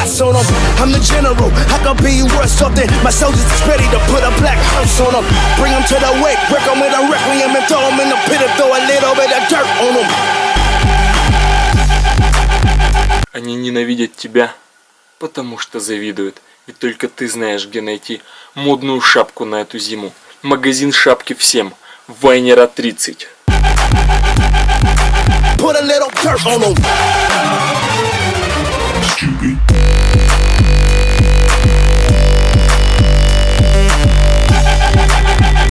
shots on them. I'm the general, I could be worth something. My soldiers is ready to put a black house on them. Bring them to the wake, break them with a requiem and throw them in the pit and throw a little bit of dirt on them. Они ненавидят тебя, потому что завидуют. Ведь только ты знаешь, где найти модную шапку на эту зиму. Магазин шапки всем. Вайнера 30. Put a little dirt on them.